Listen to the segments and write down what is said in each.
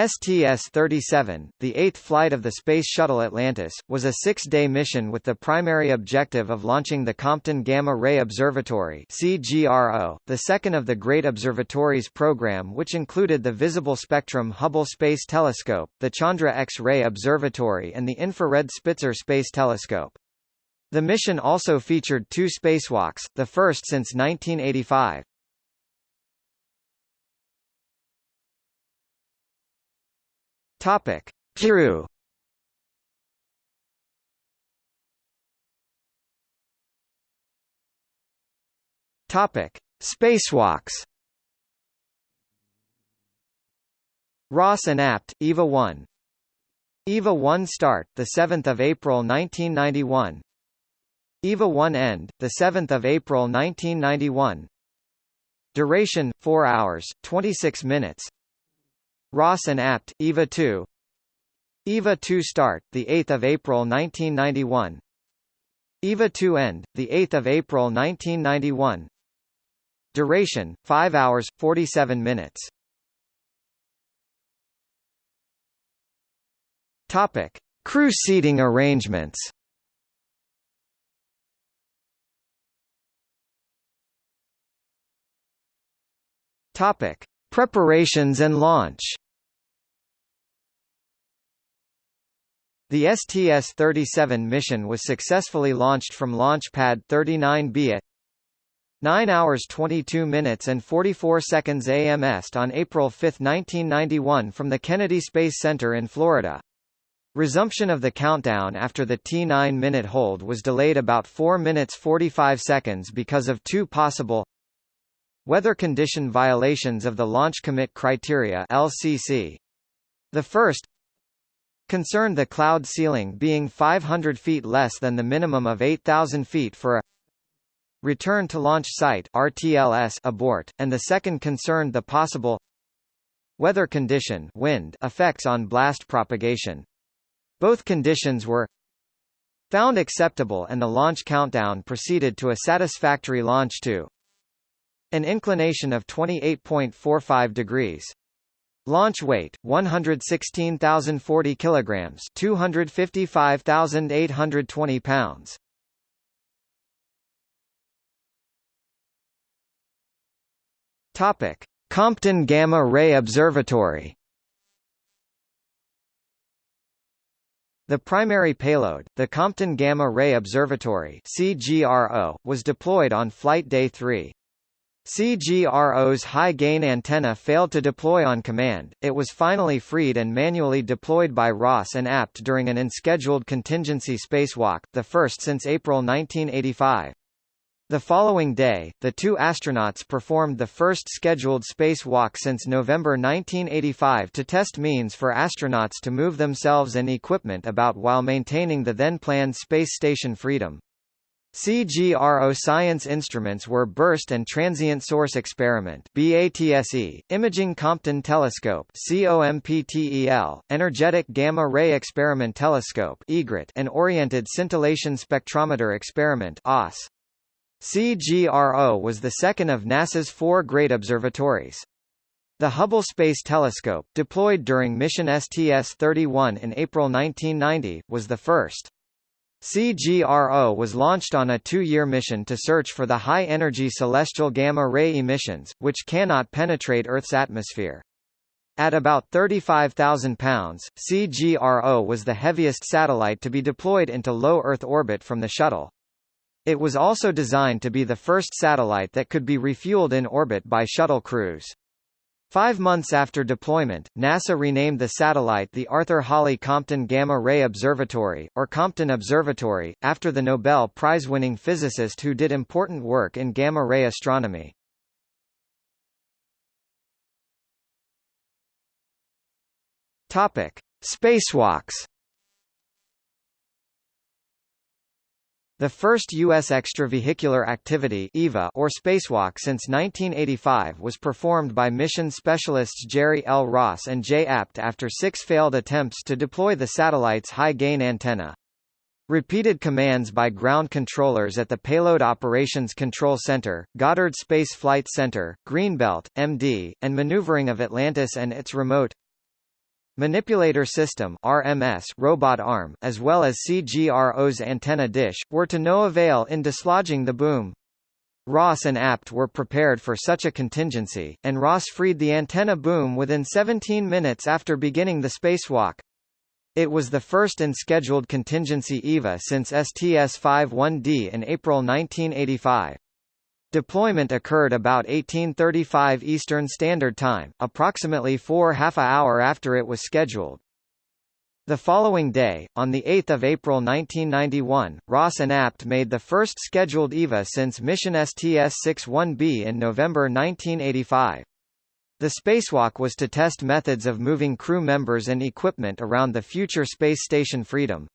STS-37, the eighth flight of the Space Shuttle Atlantis, was a six-day mission with the primary objective of launching the Compton Gamma Ray Observatory CGRO, the second of the Great Observatories program which included the Visible Spectrum Hubble Space Telescope, the Chandra X-ray Observatory and the Infrared Spitzer Space Telescope. The mission also featured two spacewalks, the first since 1985. Topic: Peru. Topic: Spacewalks. Ross and Apt, EVA 1. EVA 1 start, the 7th of April 1991. EVA 1 end, the 7th of April 1991. Duration 4 hours 26 minutes. Ross and Apt, EVA 2 EVA 2 start, 8 April 1991 EVA 2 end, 8 April 1991 Duration, 5 hours, 47 minutes Topic. Crew seating arrangements Topic. Preparations and launch The STS-37 mission was successfully launched from Launch Pad 39B at 9 hours 22 minutes and 44 seconds AM Est on April 5, 1991 from the Kennedy Space Center in Florida. Resumption of the countdown after the T9 minute hold was delayed about 4 minutes 45 seconds because of two possible Weather condition violations of the Launch Commit Criteria LCC. The first concerned the cloud ceiling being 500 feet less than the minimum of 8,000 feet for a return to launch site RTLS abort, and the second concerned the possible weather condition wind effects on blast propagation. Both conditions were found acceptable and the launch countdown proceeded to a satisfactory launch to an inclination of 28.45 degrees. Launch weight 116,040 kilograms, 255,820 pounds. Topic: Compton Gamma Ray Observatory. The primary payload, the Compton Gamma Ray Observatory (CGRO), was deployed on flight day 3. CGRO's high-gain antenna failed to deploy on command, it was finally freed and manually deployed by Ross and Apt during an unscheduled contingency spacewalk, the first since April 1985. The following day, the two astronauts performed the first scheduled spacewalk since November 1985 to test means for astronauts to move themselves and equipment about while maintaining the then-planned space station freedom. CGRO science instruments were Burst and Transient Source Experiment BATSE, Imaging Compton Telescope COMPTEL, Energetic Gamma Ray Experiment Telescope EGRET, and Oriented Scintillation Spectrometer Experiment OSSE. CGRO was the second of NASA's four great observatories. The Hubble Space Telescope, deployed during mission STS-31 in April 1990, was the first. CGRO was launched on a two-year mission to search for the high-energy celestial gamma-ray emissions, which cannot penetrate Earth's atmosphere. At about 35,000 pounds, CGRO was the heaviest satellite to be deployed into low Earth orbit from the shuttle. It was also designed to be the first satellite that could be refueled in orbit by shuttle crews. Five months after deployment, NASA renamed the satellite the Arthur Holly Compton Gamma Ray Observatory, or Compton Observatory, after the Nobel Prize-winning physicist who did important work in gamma-ray astronomy. Topic: Spacewalks The first U.S. extravehicular activity EVA or spacewalk since 1985 was performed by mission specialists Jerry L. Ross and Jay Apt after six failed attempts to deploy the satellite's high-gain antenna. Repeated commands by ground controllers at the Payload Operations Control Center, Goddard Space Flight Center, Greenbelt, MD, and maneuvering of Atlantis and its remote Manipulator System RMS robot arm, as well as CGRO's antenna dish, were to no avail in dislodging the boom. Ross and Apt were prepared for such a contingency, and Ross freed the antenna boom within 17 minutes after beginning the spacewalk. It was the first in scheduled contingency EVA since STS-51D in April 1985. Deployment occurred about 1835 Eastern Standard Time, approximately four half a hour after it was scheduled. The following day, on 8 April 1991, Ross and Apt made the first scheduled EVA since mission STS-61B in November 1985. The spacewalk was to test methods of moving crew members and equipment around the future space station Freedom.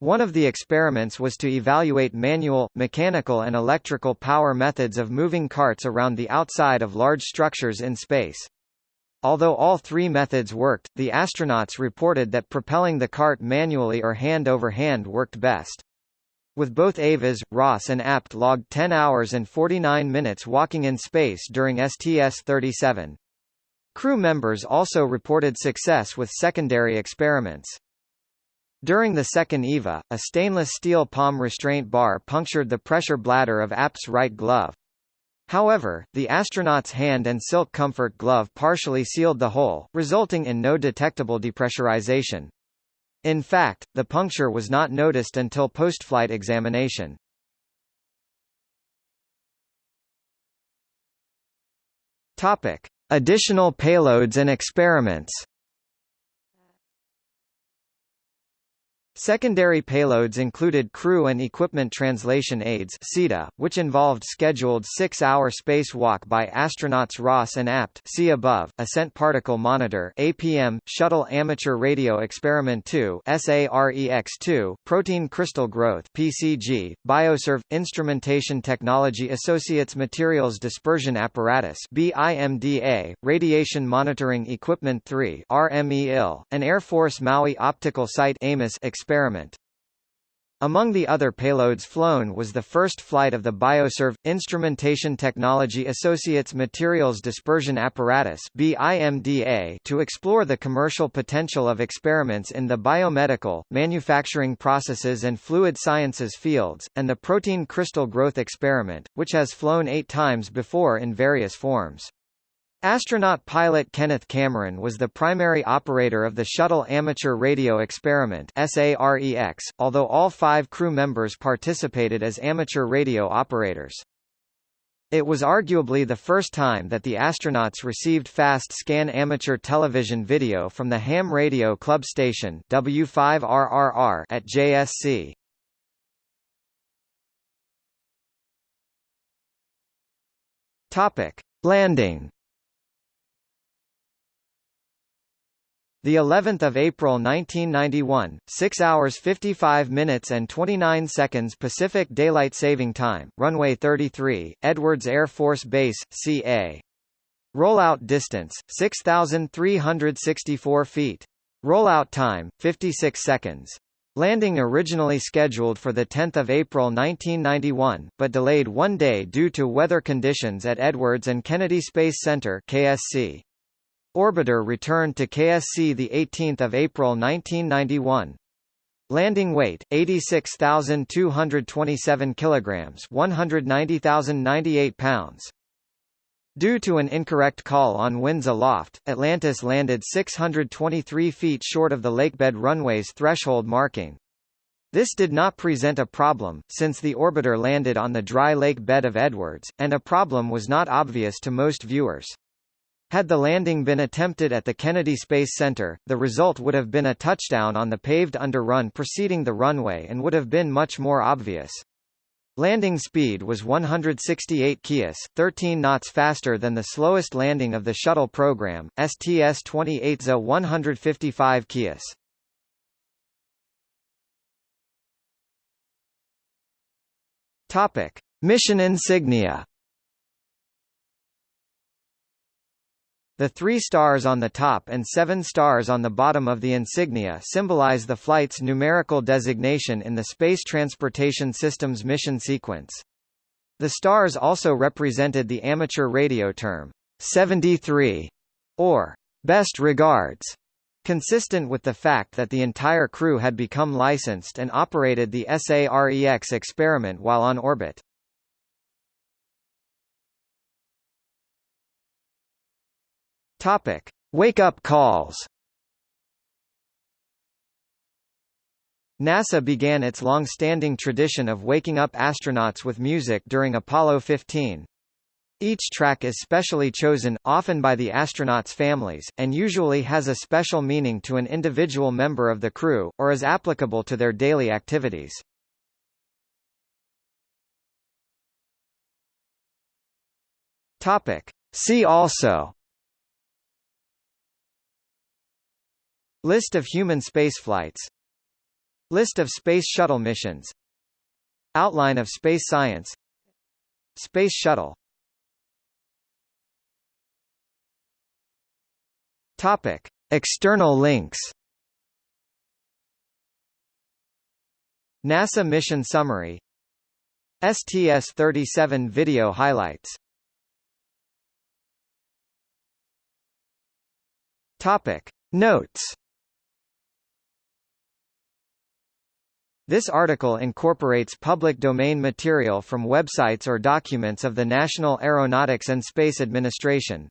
One of the experiments was to evaluate manual, mechanical and electrical power methods of moving carts around the outside of large structures in space. Although all three methods worked, the astronauts reported that propelling the cart manually or hand over hand worked best. With both EVAs, Ross and Apt logged 10 hours and 49 minutes walking in space during STS-37. Crew members also reported success with secondary experiments. During the second EVA, a stainless steel palm restraint bar punctured the pressure bladder of Apt's right glove. However, the astronaut's hand and silk comfort glove partially sealed the hole, resulting in no detectable depressurization. In fact, the puncture was not noticed until post-flight examination. Topic: Additional payloads and experiments Secondary payloads included crew and equipment translation aids which involved scheduled 6-hour spacewalk by astronauts Ross and Apt see above, Ascent Particle Monitor APM, Shuttle Amateur Radio Experiment 2 SAREX2, Protein Crystal Growth PCG, Bioserve, Instrumentation Technology Associates Materials Dispersion Apparatus BIMDA, Radiation Monitoring Equipment 3 RMEIL, an Air Force Maui Optical Site AMOS experiment. Among the other payloads flown was the first flight of the Bioserve, Instrumentation Technology Associates Materials Dispersion Apparatus BIMDA to explore the commercial potential of experiments in the biomedical, manufacturing processes and fluid sciences fields, and the Protein Crystal Growth Experiment, which has flown eight times before in various forms. Astronaut pilot Kenneth Cameron was the primary operator of the Shuttle Amateur Radio Experiment SAREX, although all five crew members participated as amateur radio operators. It was arguably the first time that the astronauts received fast scan amateur television video from the ham radio club station W5RRR at JSC. Topic: Landing The 11th of April 1991, 6 hours 55 minutes and 29 seconds Pacific Daylight Saving Time, runway 33, Edwards Air Force Base, CA. Rollout distance 6364 feet. Rollout time 56 seconds. Landing originally scheduled for 10 April 1991, but delayed one day due to weather conditions at Edwards and Kennedy Space Center KSC. Orbiter returned to KSC 18 April 1991. Landing weight 86,227 kilograms, 190,098 pounds. Due to an incorrect call on winds aloft, Atlantis landed 623 feet short of the lakebed runway's threshold marking. This did not present a problem, since the orbiter landed on the dry lake bed of Edwards, and a problem was not obvious to most viewers. Had the landing been attempted at the Kennedy Space Center, the result would have been a touchdown on the paved underrun preceding the runway and would have been much more obvious. Landing speed was 168 kis, 13 knots faster than the slowest landing of the shuttle program, STS-28 ZA 155 kis. Topic: Mission insignia The three stars on the top and seven stars on the bottom of the insignia symbolize the flight's numerical designation in the Space Transportation System's mission sequence. The stars also represented the amateur radio term, 73, or best regards, consistent with the fact that the entire crew had become licensed and operated the SAREX experiment while on orbit. Topic: Wake-up calls. NASA began its long-standing tradition of waking up astronauts with music during Apollo 15. Each track is specially chosen, often by the astronauts' families, and usually has a special meaning to an individual member of the crew, or is applicable to their daily activities. Topic. See also List of human spaceflights. List of Space Shuttle missions. Outline of space science. Space Shuttle. Topic. External links. NASA mission summary. STS-37 video highlights. Topic. Notes This article incorporates public domain material from websites or documents of the National Aeronautics and Space Administration.